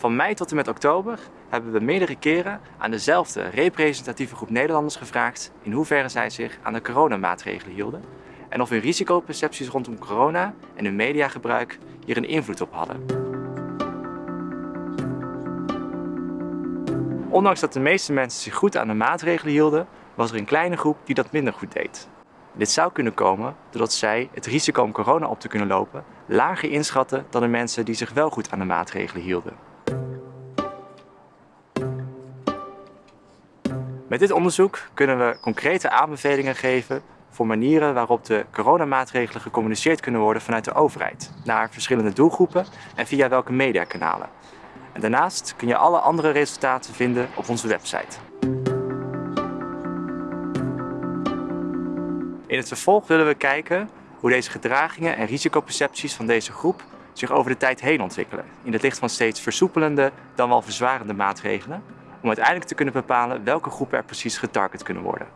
Van mei tot en met oktober hebben we meerdere keren aan dezelfde representatieve groep Nederlanders gevraagd in hoeverre zij zich aan de coronamaatregelen hielden en of hun risicopercepties rondom corona en hun mediagebruik hier een invloed op hadden. Ondanks dat de meeste mensen zich goed aan de maatregelen hielden, was er een kleine groep die dat minder goed deed. Dit zou kunnen komen doordat zij het risico om corona op te kunnen lopen lager inschatten dan de mensen die zich wel goed aan de maatregelen hielden. Met dit onderzoek kunnen we concrete aanbevelingen geven voor manieren waarop de coronamaatregelen gecommuniceerd kunnen worden vanuit de overheid naar verschillende doelgroepen en via welke mediakanalen. En daarnaast kun je alle andere resultaten vinden op onze website. In het vervolg willen we kijken hoe deze gedragingen en risicopercepties van deze groep zich over de tijd heen ontwikkelen. In het licht van steeds versoepelende dan wel verzwarende maatregelen. Om uiteindelijk te kunnen bepalen welke groepen er precies getarget kunnen worden.